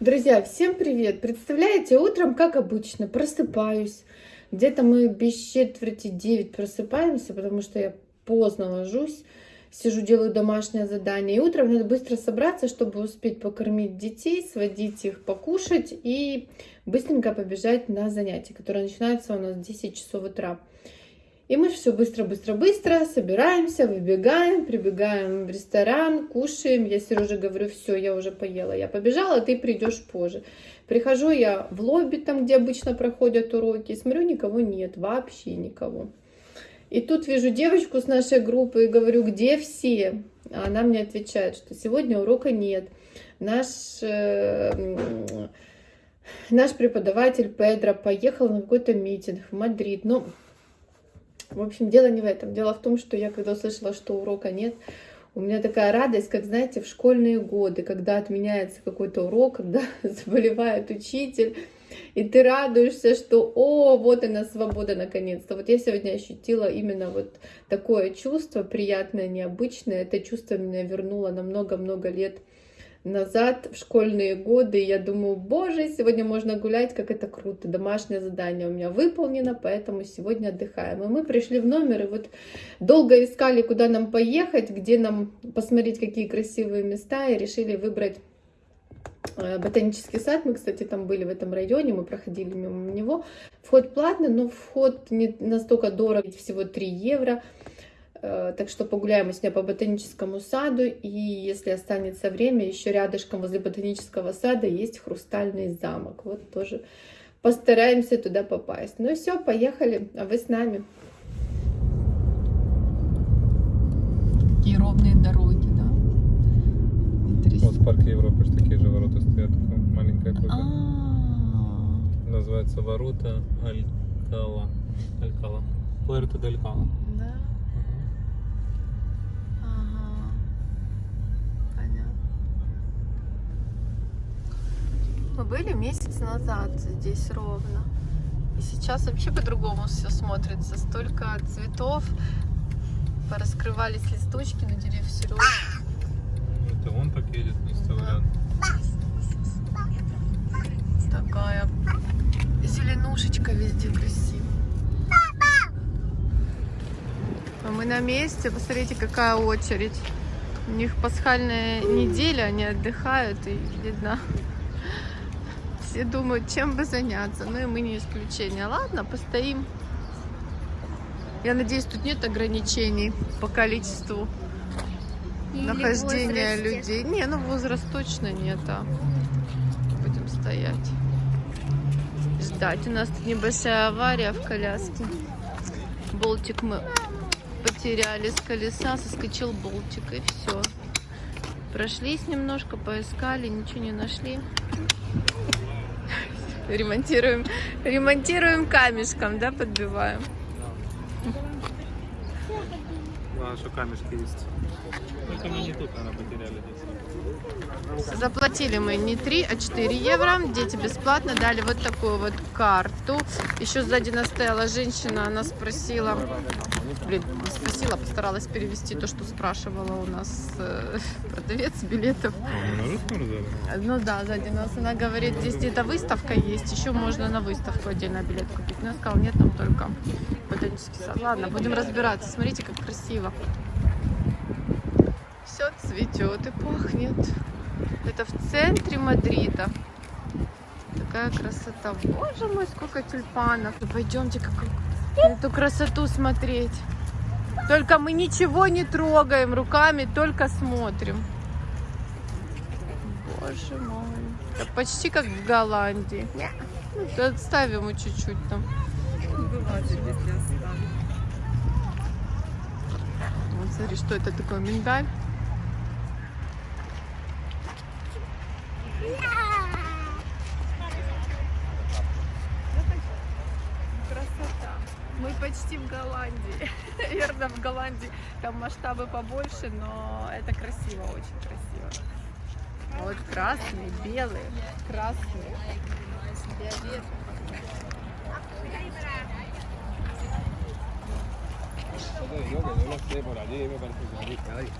Друзья, всем привет! Представляете, утром, как обычно, просыпаюсь. Где-то мы без четверти девять просыпаемся, потому что я поздно ложусь. Сижу, делаю домашнее задание. И утром надо быстро собраться, чтобы успеть покормить детей, сводить их покушать и быстренько побежать на занятия, которые начинаются у нас в 10 часов утра. И мы все быстро-быстро-быстро собираемся, выбегаем, прибегаем в ресторан, кушаем. Я Сереже говорю, все, я уже поела, я побежала, ты придешь позже. Прихожу я в лобби, там, где обычно проходят уроки, смотрю, никого нет, вообще никого. И тут вижу девочку с нашей группы и говорю, где все? А она мне отвечает, что сегодня урока нет. Наш, э, наш преподаватель Педро поехал на какой-то митинг в Мадрид. Ну, в общем, дело не в этом. Дело в том, что я когда услышала, что урока нет, у меня такая радость, как, знаете, в школьные годы, когда отменяется какой-то урок, когда заболевает учитель, и ты радуешься, что, о, вот она свобода наконец-то. Вот я сегодня ощутила именно вот такое чувство, приятное, необычное. Это чувство меня вернуло на много-много лет назад, в школьные годы, я думаю, боже, сегодня можно гулять, как это круто, домашнее задание у меня выполнено, поэтому сегодня отдыхаем. И мы пришли в номер, и вот долго искали, куда нам поехать, где нам посмотреть, какие красивые места, и решили выбрать э, Ботанический сад, мы, кстати, там были в этом районе, мы проходили мимо него. Вход платный, но вход не настолько дорог, всего 3 евро. Э, так что погуляем мы сегодня по ботаническому саду. И если останется время, еще рядышком возле ботанического сада есть хрустальный замок. Вот тоже постараемся туда попасть. Ну все, поехали, а вы с нами. Такие ровные дороги, да? Вот в парке Европы же такие же ворота стоят, такая маленькая копия. А, Называется ворота Алькала. Алькала. Пуэрто дель Кала. Да. Мы были месяц назад здесь ровно. И сейчас вообще по-другому все смотрится. Столько цветов. Пораскрывались листочки на деревьях Сережи. Это он так едет, не вставляет. Такая зеленушечка везде красивая. А мы на месте. Посмотрите, какая очередь. У них пасхальная неделя, они отдыхают, и видно, все думают, чем бы заняться. Ну и мы не исключение. Ладно, постоим. Я надеюсь, тут нет ограничений по количеству нахождения людей. Не, ну возраст точно нет, а будем стоять. Ждать. У нас тут небольшая авария в коляске. Болтик мы потеряли с колеса, соскочил болтик и все. Прошлись немножко, поискали, ничего не нашли. Ремонтируем, ремонтируем камешком, да, подбиваем. Главное, что камешки есть. Только мы не тут, наверное, потеряли здесь. Заплатили мы не 3, а 4 евро. Дети бесплатно дали вот такую вот карту. Еще сзади нас стояла женщина, она спросила, блин, не спросила, постаралась перевести то, что спрашивала у нас э, продавец билетов. Ну да, сзади нас. Она говорит, здесь где-то выставка есть, еще можно на выставку отдельно билет купить. Но я сказала, нет, там только ботанический сад. Ладно, будем разбираться. Смотрите, как красиво. Все цветет и пахнет. Это в центре Мадрида. Такая красота. Боже мой, сколько тюльпанов. Ну, Пойдемте как эту красоту смотреть. Только мы ничего не трогаем руками, только смотрим. Боже мой. Это почти как в Голландии. Ну, Отставим его чуть-чуть там. Вот смотри, что это такое, миндаль? Красота. Мы почти в Голландии. Наверное, в Голландии там масштабы побольше, но это красиво, очень красиво. Вот красный, белый, красный. Фиолетовый. Yo que no lo sé, por allí me parece que allí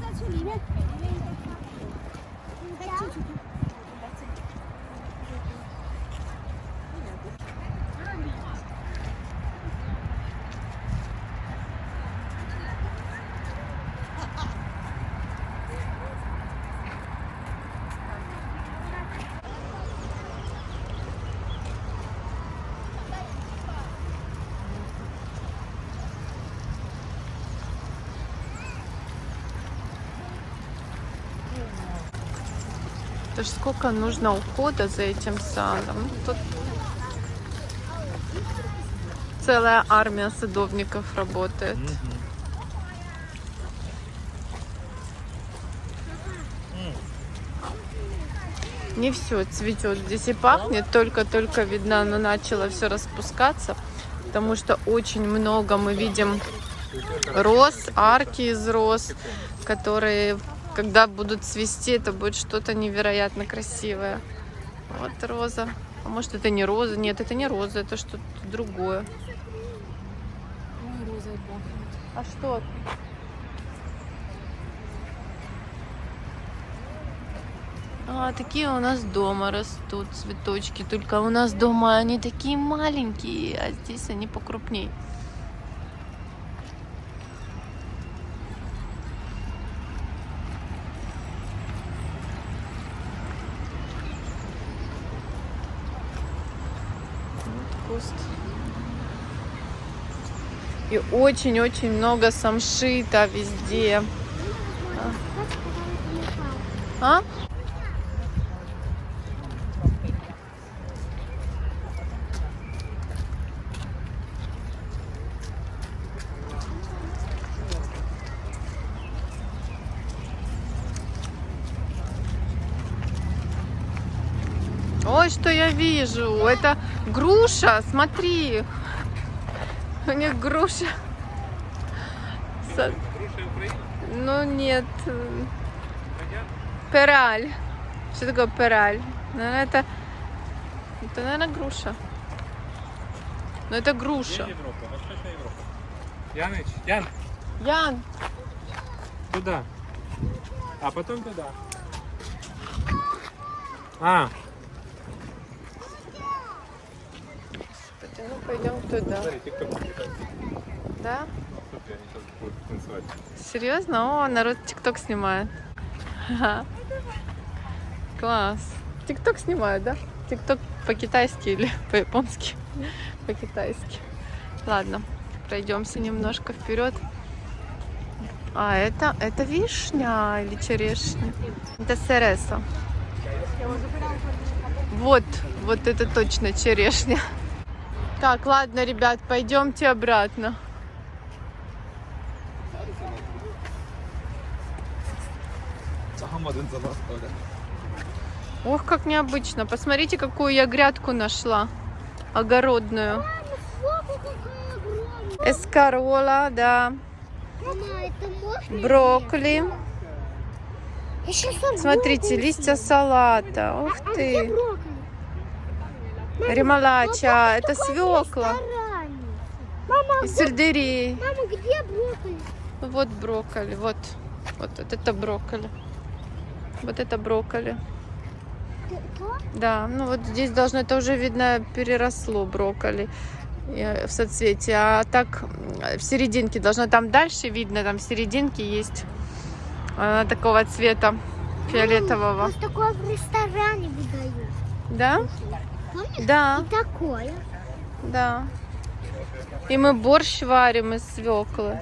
再去里面里面应该差进去看 Это ж сколько нужно ухода за этим садом. Ну, Тут целая армия садовников работает. Не все цветет здесь и пахнет, только-только видно, оно начало все распускаться, потому что очень много мы видим роз, арки из роз, которые, когда будут цвести, это будет что-то невероятно красивое. Вот роза. А может это не роза? Нет, это не роза, это что-то другое. А что? А, такие у нас дома растут цветочки. Только у нас дома они такие маленькие, а здесь они покрупней. Куст. И очень-очень много самшита везде. А? Ой, что я вижу? Это груша, смотри. У них груша. Со- Груша Украина? Ну нет. Пераль. Что такое пераль? Наверное, это... Это, наверное, груша. Но это груша. Европа, Восточная Европа. Яныч, Ян, Ян, туда. А потом туда. А, ну пойдем туда. Да? Танцевать. Серьезно? О, народ ТикТок снимает. Ага. Класс. ТикТок снимают, да? ТикТок по-китайски или по-японски? По-китайски. Ладно, пройдемся немножко вперед. А, это, это вишня или черешня? Это сереса. Вот, вот это точно черешня. Так, ладно, ребят, пойдемте обратно. Ох, как необычно. Посмотрите, какую я грядку нашла. Огородную. Эскарола, да. Брокколи. Смотрите, листья салата. Ух ты. Ремалача. Это свекла. Мама, И сельдерей. мама, где брокколи? Вот брокколи. Вот. Вот, вот это брокколи. Вот это брокколи. Да, ну вот здесь должно, это уже видно, переросло брокколи э, в соцветии. А так в серединке должно, там дальше видно, там в серединке есть она такого цвета фиолетового. Вот такое в ресторане выдают. Да? Помнишь? Да, И такое. да. И мы борщ варим из свеклы.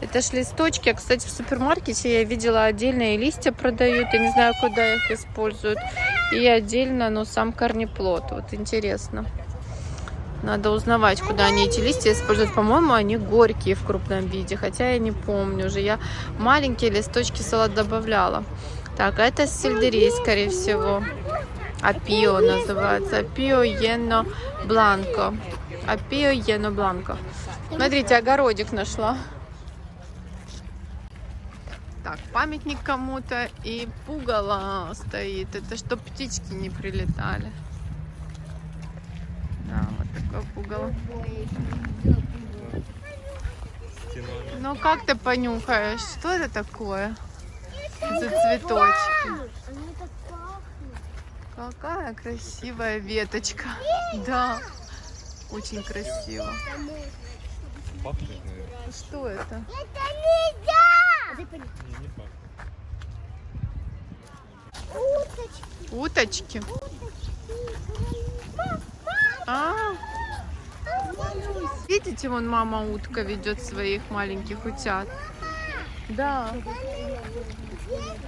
Это ж листочки. А, кстати, в супермаркете я видела отдельные листья продают. Я не знаю, куда их используют. И отдельно, но сам корнеплод. Вот интересно. Надо узнавать, куда они эти листья используют. По-моему, они горькие в крупном виде. Хотя я не помню уже. Я маленькие листочки салат добавляла. Так, а это сельдерей, скорее всего. Апио называется. Апио ено бланко. Апио ено бланко. Смотрите, огородик нашла. Так, памятник кому-то и пугало стоит. Это чтоб птички не прилетали. Да, вот Такое пугало. Ну как ты понюхаешь? Что это такое? За цветочки. Какая красивая веточка. Да. Очень красиво. Что это? Это! Не, не пахнет. Уточки. Уточки. А, видите, вон мама утка ведет своих маленьких утят. Да.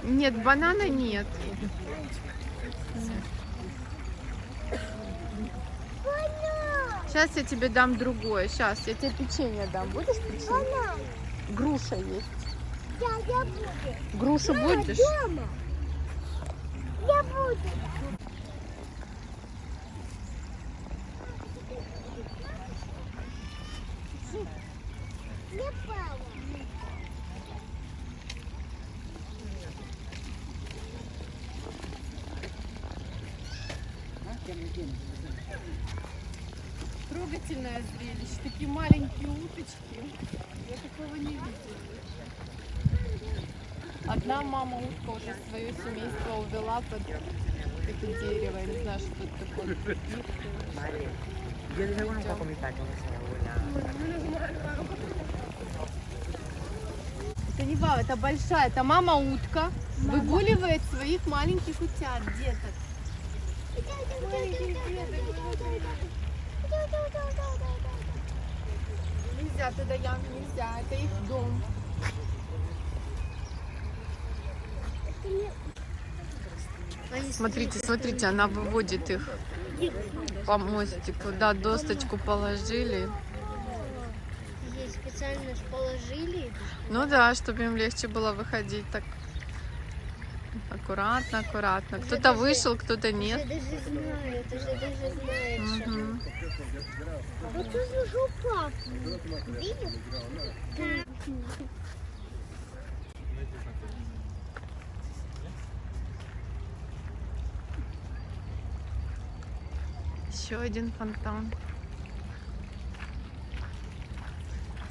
Нет, банана нет. Сейчас я тебе дам другое. Сейчас я тебе печенье дам. Будешь печенье? Груша есть. Я, я буду. Грушу будешь? Дома. Я буду. Не пала. Трогательное зрелище. Такие маленькие уточки. Я такого не видела. Одна мама утка уже свое семейство увела под это дерево. Я не знаю, что это такое. Yo dije, bueno, para comentar con esa abuela. Это не вау, это большая. Это мама утка выгуливает своих маленьких утят, деток. Нельзя туда, Ян, нельзя. Это их дом. Смотрите, смотрите, она выводит их по мостику. Да, досточку положили. Здесь специально положили. Ну да, чтобы им легче было выходить так аккуратно, аккуратно. Кто-то вышел, кто-то нет. Уже даже знают, уже даже что. Мгм. Вот уже жопа. Видишь? Еще один фонтан.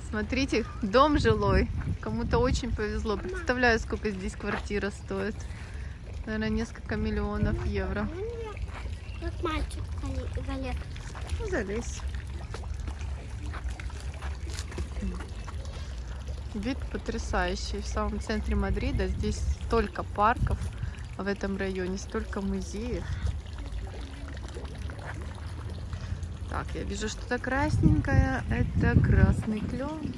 Смотрите, дом жилой. Кому-то очень повезло. Представляю, сколько здесь квартира стоит. Наверное, несколько миллионов евро. Как мальчик Валер. Ну, залезь. Вид потрясающий. В самом центре Мадрида здесь столько парков в этом районе, столько музеев. Так, я вижу что-то красненькое. Это красный клен.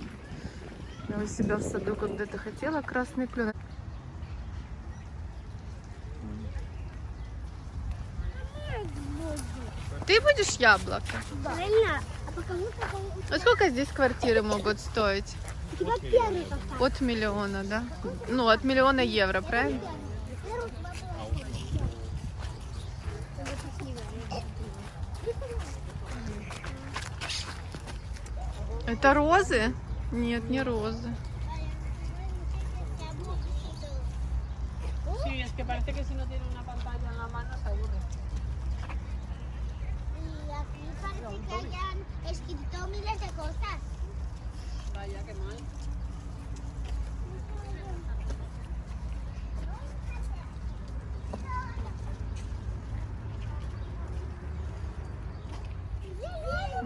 Я у себя в саду когда-то хотела красный клен. Ты будешь яблоко? Правильно? А А сколько здесь квартиры могут стоить? От миллиона, да? Ну, от миллиона евро, правильно? Это розы? Нет, не розы. Sí, es que parece que si no tiene una pantalla en la mano se aburre. Y aquí parece que hayan escrito miles de cosas. Vaya, qué mal.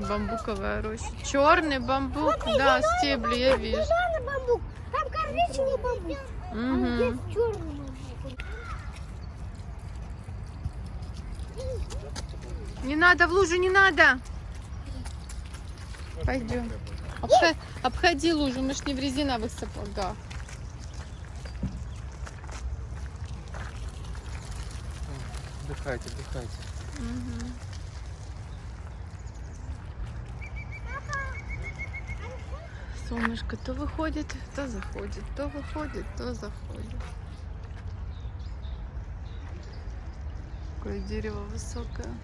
Бамбуковая роща. Черный бамбук, да, стебли я вижу. Зеленый бамбук, там коричневый бамбук, а Мгм. здесь черный бамбук. Не надо в лужу, не надо. Пойдем. Обхо- Обходи лужу, мы ж не в резиновых сапогах. Отдыхайте, отдыхайте. Мгм. Солнышко то выходит, то заходит, то выходит, то заходит. Какое дерево высокое.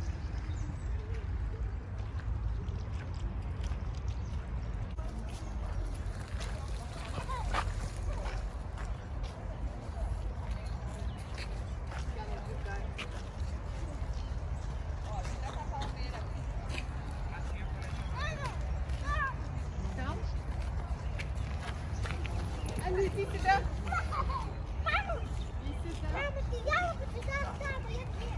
Иди сюда. Мама, ты яблоко, ты оставила, я тебе.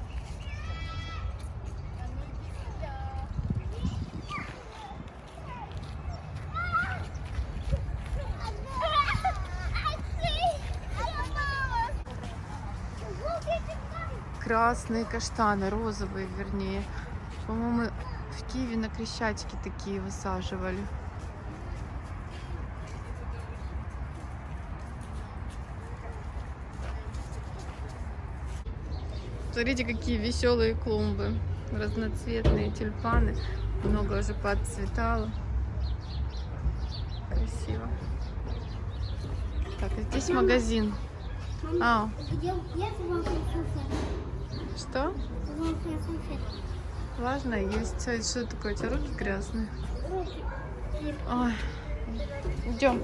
Красные каштаны, розовые вернее. По-моему, в Киеве на Крещатике такие высаживали. Смотрите, какие веселые клумбы. Разноцветные тюльпаны. Много уже подцветало. Красиво. Так, а здесь магазин. А, Где где что? Важно есть. Что такое? У тебя руки грязные? Ой. Идем.